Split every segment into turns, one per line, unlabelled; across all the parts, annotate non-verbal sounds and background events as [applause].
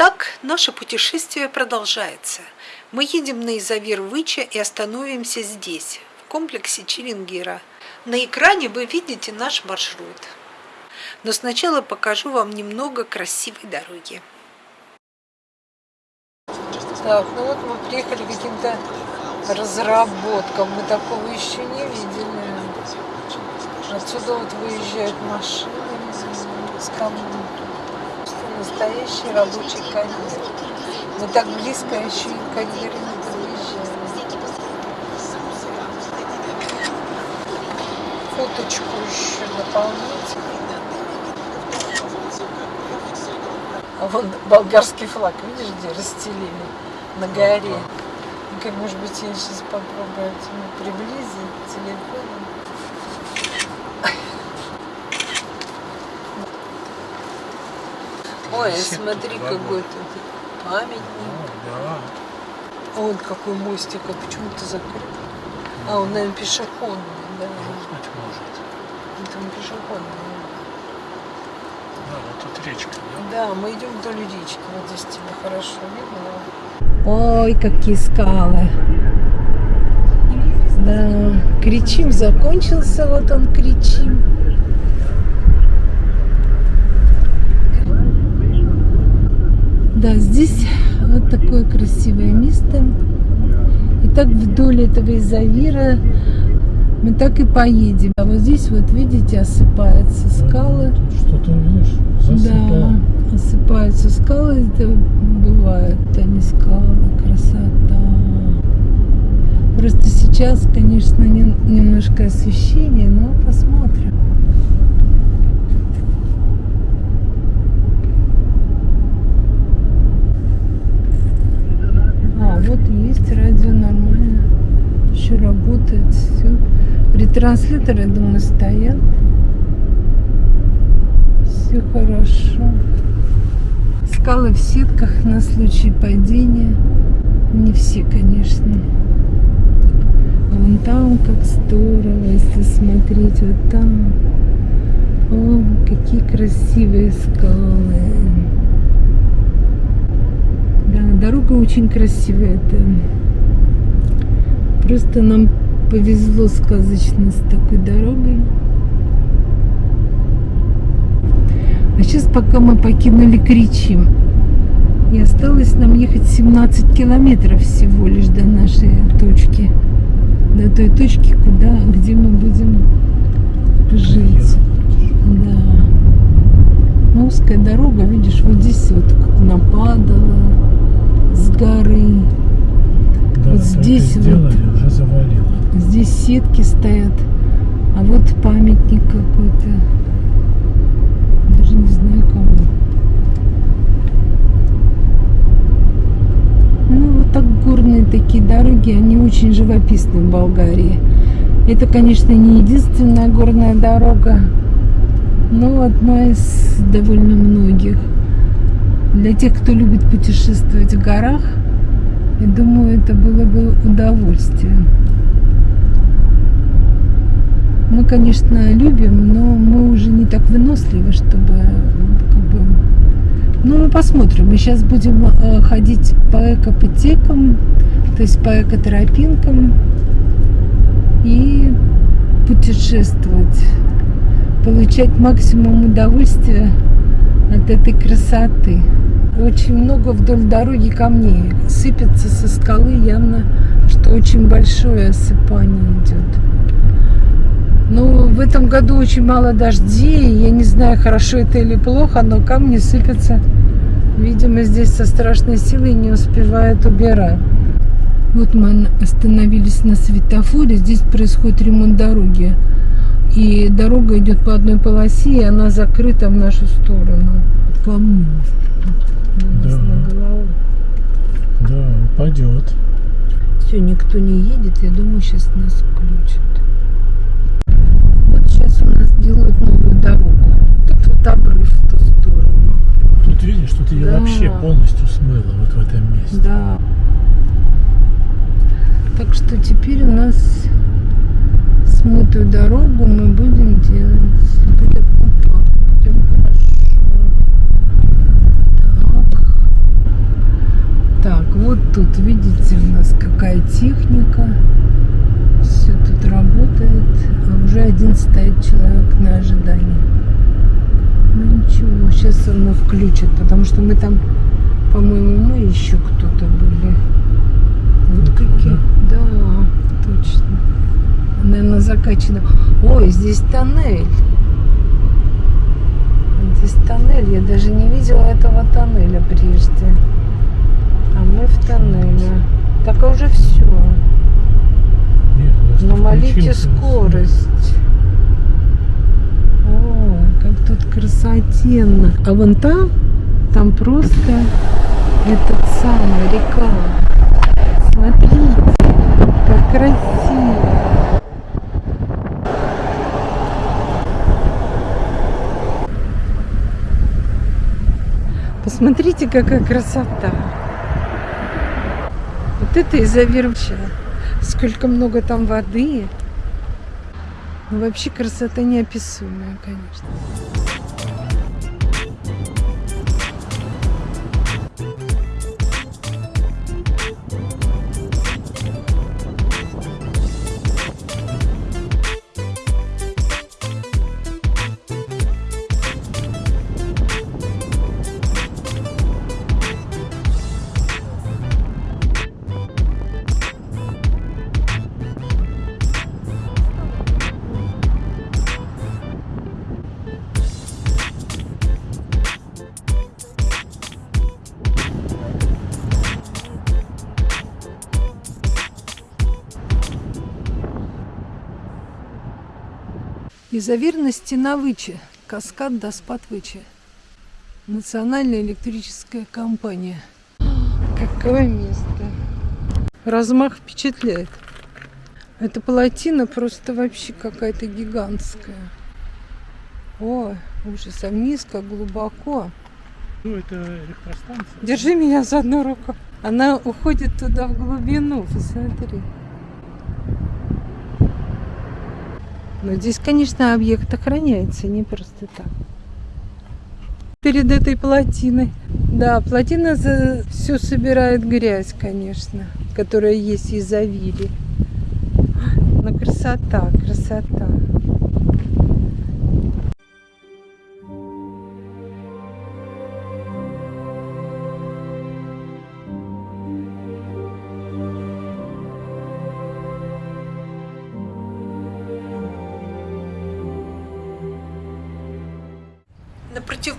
так наше путешествие продолжается. Мы едем на Изавир Выча и остановимся здесь, в комплексе Черенгира. На экране вы видите наш маршрут. Но сначала покажу вам немного красивой дороги. Так, ну вот мы приехали к каким-то разработкам. Мы такого еще не видели. Отсюда вот выезжают машины с камнем. Настоящий рабочий карьер. Мы так близко еще и к карьере не подъезжаем. Фоточку еще дополнить. А вон болгарский флаг, видишь, где расстелили на горе. Ну, может быть, я сейчас попробую приблизить телефоном. Ой, смотри, какой тут памятник.
Да.
Вон какой мостик, а почему то закрыт? А, он, наверное, пешеходный, да.
Быть может.
Там пешеходный.
Да, вот тут речка, да?
Да, мы идем вдоль речки. Вот здесь тебя хорошо видно. Ой, какие скалы. Да, кричим закончился, вот он кричим. Да, здесь вот такое красивое место. И так вдоль этого изавира мы так и поедем. А вот здесь вот видите осыпаются скалы.
Что-то видишь?
Засыпало. Да, осыпаются скалы. Это бывают они скалы. Красота. Просто сейчас, конечно, не, немножко освещение, но посмотрим. Вот есть радио нормально. Еще работает все. Ретрансляторы, думаю, стоят. Все хорошо. Скалы в сетках на случай падения. Не все, конечно. Вон там как здорово, если смотреть вот там. О, какие красивые скалы. Дорога очень красивая. Это просто нам повезло сказочно с такой дорогой. А сейчас пока мы покинули Кричим. И осталось нам ехать 17 километров всего лишь до нашей точки. До той точки, куда, где мы будем жить. Да. Ну, узкая дорога, видишь, вот здесь вот как нападала с горы.
Да,
вот здесь
сделали, вот уже завалило.
Здесь сетки стоят, а вот памятник какой-то. Даже не знаю кому. Ну вот так горные такие дороги, они очень живописны в Болгарии. Это, конечно, не единственная горная дорога, но одна из довольно многих. Для тех, кто любит путешествовать в горах, я думаю, это было бы удовольствие. Мы, конечно, любим, но мы уже не так выносливы, чтобы как бы... Ну, мы посмотрим. Мы сейчас будем э, ходить по экопотекам, то есть по экотропинкам и путешествовать, получать максимум удовольствия от этой красоты. Очень много вдоль дороги камней. Сыпется со скалы явно, что очень большое осыпание идет. Но в этом году очень мало дождей. Я не знаю, хорошо это или плохо, но камни сыпятся. Видимо, здесь со страшной силой не успевают убирать. Вот мы остановились на светофоре. Здесь происходит ремонт дороги. И дорога идет по одной полосе, и она закрыта в нашу сторону. Камни.
Да. Да, упадет.
Все, никто не едет. Я думаю, сейчас нас включат. Вот сейчас у нас делают новую дорогу. Тут вот обрыв в ту сторону.
Тут видишь, тут ее да. вообще полностью смыло вот в этом месте.
Да. Так что теперь у нас смытую дорогу мы будем делать. Будет, опа, прям хорошо. Так. тут, видите, у нас какая техника. Все тут работает. А уже один стоит человек на ожидании. Ну ничего, сейчас оно включит, потому что мы там, по-моему, мы еще кто-то были. Вот какие. Да, точно. Наверное, закачано. Ой, здесь тоннель. Здесь тоннель. Я даже не видела этого тоннеля прежде. А мы в тоннеле. Так уже все.
Нет,
Но молите скорость. Ой, как тут красотенно. А вон там, там просто этот самый река. Смотрите, как красиво. Посмотрите, какая красота. Вот это изавир вообще. Сколько много там воды. Ну, вообще красота неописуемая, конечно. Изоверна стена Вычи, каскад Доспад Вычи. Национальная электрическая компания. Какое место. Размах впечатляет. Эта плотина просто вообще какая-то гигантская. Ой, ужас, а вниз как глубоко.
Ну, это электростанция.
Держи меня за одну руку. Она уходит туда в глубину, посмотри. Но здесь, конечно, объект охраняется, не просто так. Перед этой плотиной. Да, плотина за... все собирает грязь, конечно, которая есть из Авири. Но красота, красота.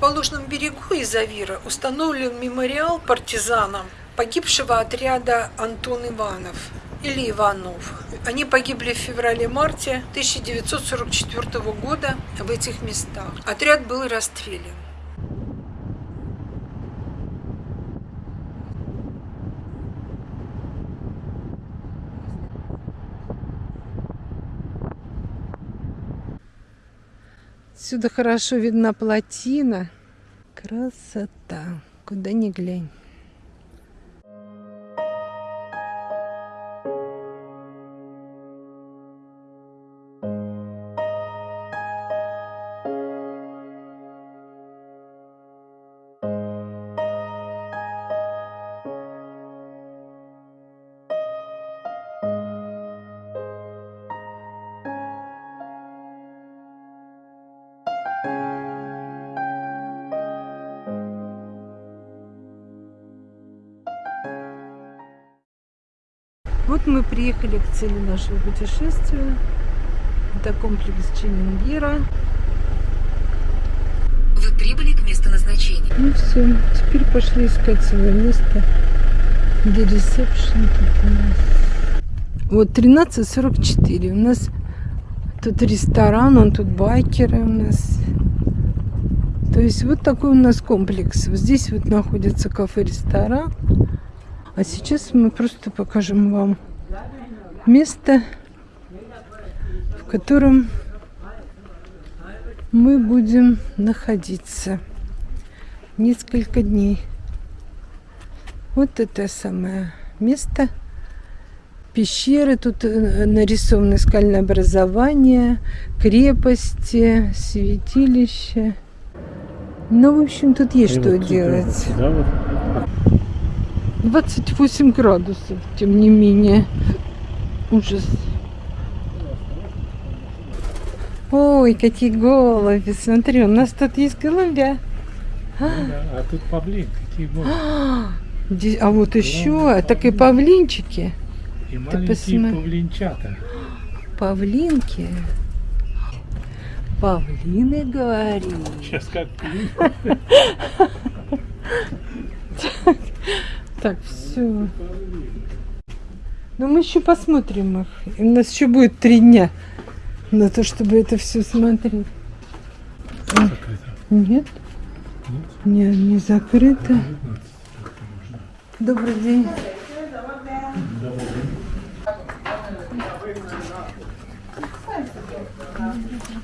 Противоположном берегу Изавира установлен мемориал партизанам погибшего отряда Антон Иванов или Иванов. Они погибли в феврале-марте 1944 года в этих местах. Отряд был расстрелян. Отсюда хорошо видна плотина. Красота. Куда ни глянь. Вот мы приехали к цели нашего путешествия. Это комплекс Чемингира.
Вы прибыли к месту назначения.
Ну все, теперь пошли искать свое место, где ресепшн нас. Вот 13.44. У нас тут ресторан, он тут байкеры у нас. То есть вот такой у нас комплекс. Вот здесь вот находится кафе-ресторан. А сейчас мы просто покажем вам место, в котором мы будем находиться несколько дней. Вот это самое место. Пещеры, тут э, нарисованы скальное образование, крепости, святилище. Ну, в общем, тут есть что
И вот тут,
делать.
Да, вот.
28 градусов, тем не менее. Ужас. Ой, какие голуби. Смотри, у нас тут есть голубя.
А тут павлин, какие.
Здесь- [gasps] А вот еще, так и павлинчики.
И маленькие
посмотри.
павлинчата. [gasps]
Павлинки. Павлины говори.
Сейчас как [laughs]
Так, все. Но мы еще посмотрим их. И у нас еще будет три дня на то, чтобы это все смотреть.
закрыто.
Нет? Нет, не закрыто. Добрый день.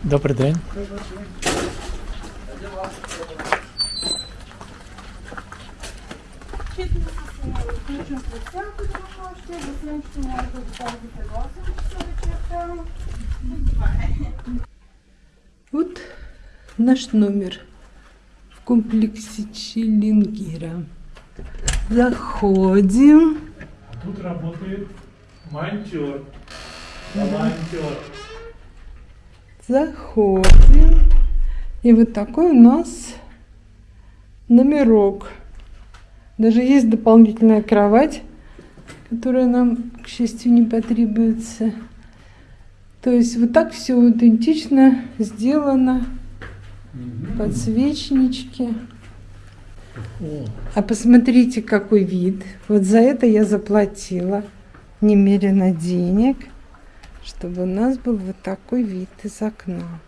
Добрий день.
Вот наш номер в комплексе Челингира. Заходим.
Тут работает монтер. Волонтер.
Заходим. И вот такой у нас номерок. Даже есть дополнительная кровать, которая нам, к счастью, не потребуется. То есть вот так все аутентично сделано. Подсвечнички. А посмотрите, какой вид. Вот за это я заплатила немерено денег, чтобы у нас был вот такой вид из окна.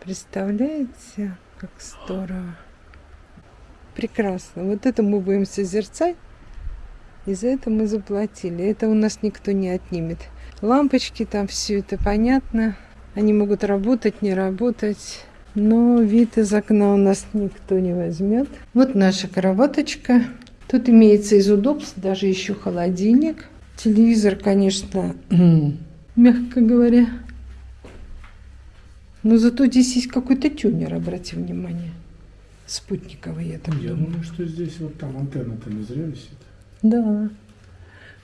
Представляете, как здорово. Прекрасно. Вот это мы будем созерцать. И за это мы заплатили. Это у нас никто не отнимет. Лампочки там, все это понятно. Они могут работать, не работать. Но вид из окна у нас никто не возьмет. Вот наша кроваточка. Тут имеется из удобств даже еще холодильник. Телевизор, конечно, [clears throat] мягко говоря. Но зато здесь есть какой-то тюнер, обрати внимание. Спутниковый, я так
я
думаю.
думаю, что здесь вот там антенна-то не зря висит.
Да.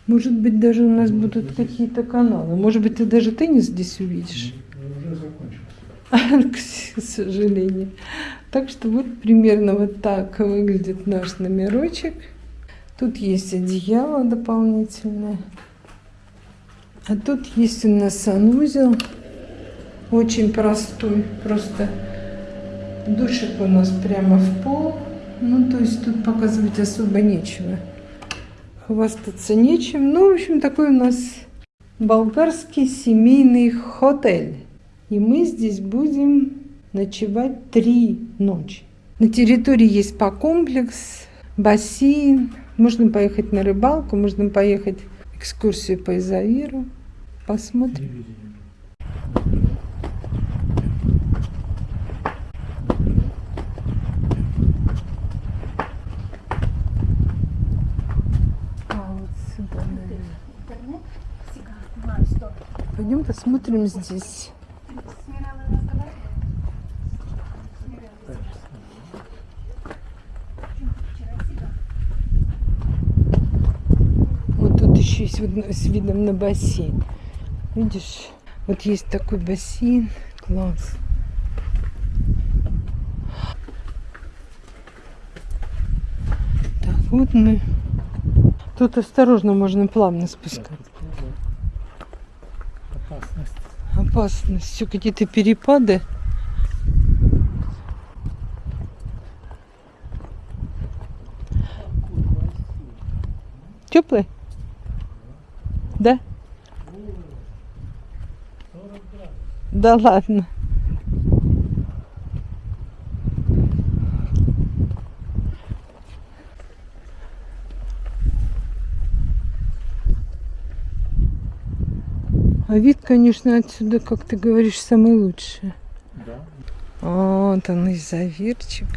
Может быть, даже у нас будут какие-то каналы. Может быть, ты даже теннис здесь увидишь.
Уже закончился. [laughs]
К сожалению. Так что вот примерно вот так выглядит наш номерочек. Тут есть одеяло дополнительное. А тут есть у нас санузел. Очень простой. Просто душик у нас прямо в пол. Ну, то есть тут показывать особо нечего. Хвастаться нечем. Ну, в общем, такой у нас болгарский семейный хотель. И мы здесь будем ночевать три ночи. На территории есть спа-комплекс, бассейн. Можно поехать на рыбалку, можно поехать экскурсию по Изавиру. Посмотрим. А. Пойдем посмотрим здесь. Вот тут еще есть вид- с видом на бассейн. Видишь, вот есть такой бассейн. Класс. Так, вот мы. Тут осторожно можно плавно спускаться.
Опасность.
Опасность. Все какие-то перепады. Теплый? Да? Да ладно. А вид, конечно, отсюда, как ты говоришь, самый лучший.
Да.
Вот он и заверчик.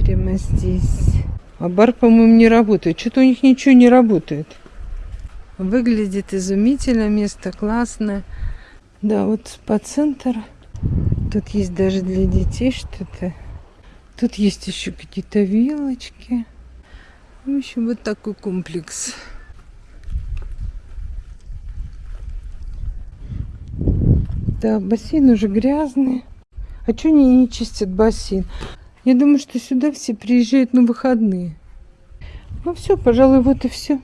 Прямо здесь. А бар, по-моему, не работает. Что-то у них ничего не работает. Выглядит изумительно, место классное. Да, вот спа-центр. Тут есть даже для детей что-то. Тут есть еще какие-то вилочки. В общем, вот такой комплекс. Да, бассейн уже грязный. А что они не чистят бассейн? Я думаю, что сюда все приезжают на выходные. Ну все, пожалуй, вот и все.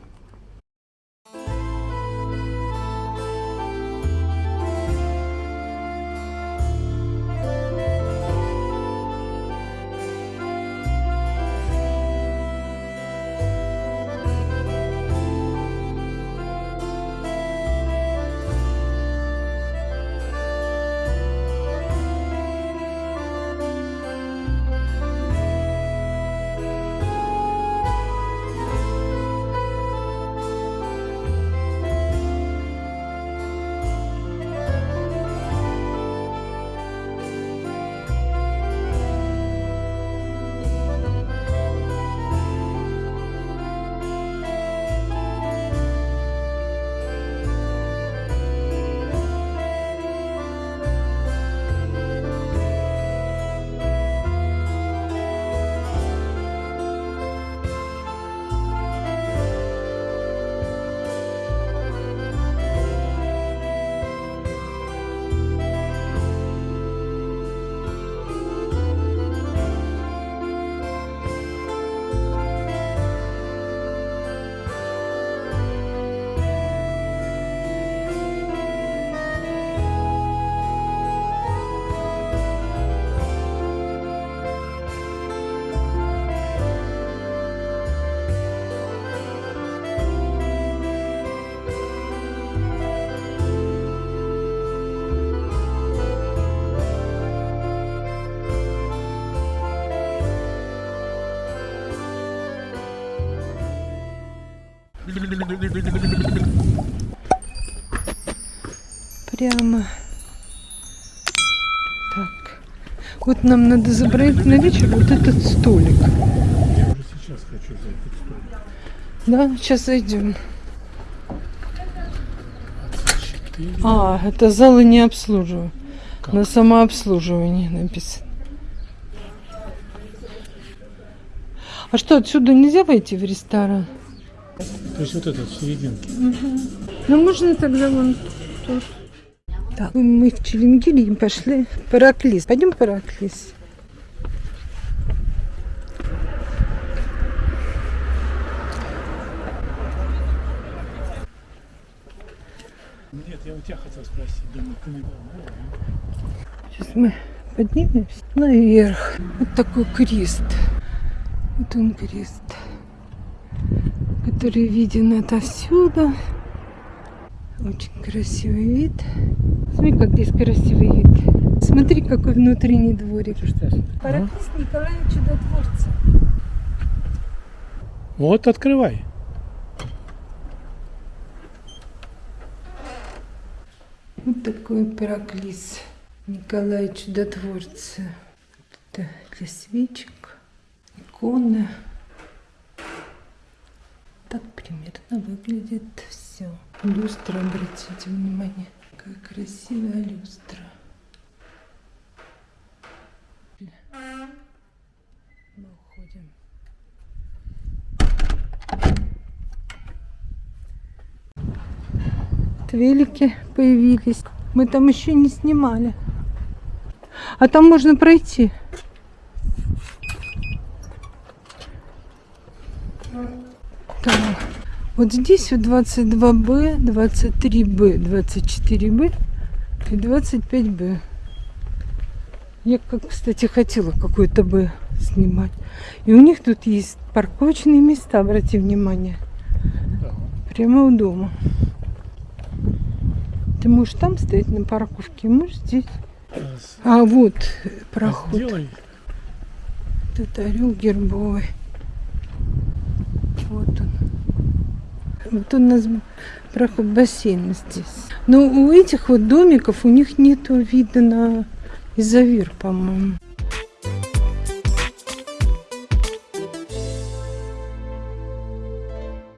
Прямо. Так. Вот нам надо забрать на вечер вот этот столик.
Я уже сейчас хочу за этот столик.
Да, сейчас зайдем.
24.
А, это залы не обслуживаю. На самообслуживание написано. А что, отсюда нельзя войти в ресторан?
То есть вот этот в серединке.
Ну, можно тогда вон тут. Так, мы в Челенгире пошли в Параклис. Пойдем в Параклис.
Нет, я у тебя хотел спросить. Думаю, ты не.
Сейчас мы поднимемся наверх. Вот такой крест. Вот он крест, который виден отовсюду. Очень красивый вид. Смотри, как здесь красивый вид. Смотри, какой внутренний дворик. Параклис Николая Чудотворца.
Вот, открывай.
Вот такой параклис Николая Чудотворца. Это для свечек, икона. Так примерно выглядит все. Люстра, обратите внимание, какая красивая люстра. Мы уходим. Велики появились. Мы там еще не снимали. А там можно пройти. Так. Вот здесь вот 22Б, 23Б, 24Б и 25Б. Я, как, кстати, хотела какой-то Б снимать. И у них тут есть парковочные места, обрати внимание. Прямо у дома. Ты можешь там стоять на парковке, можешь здесь.
А
вот проход.
Сделай.
Тут орел гербовый. Вот он. Вот у нас проход бассейн здесь. Но у этих вот домиков у них нету вида на изовир, по-моему.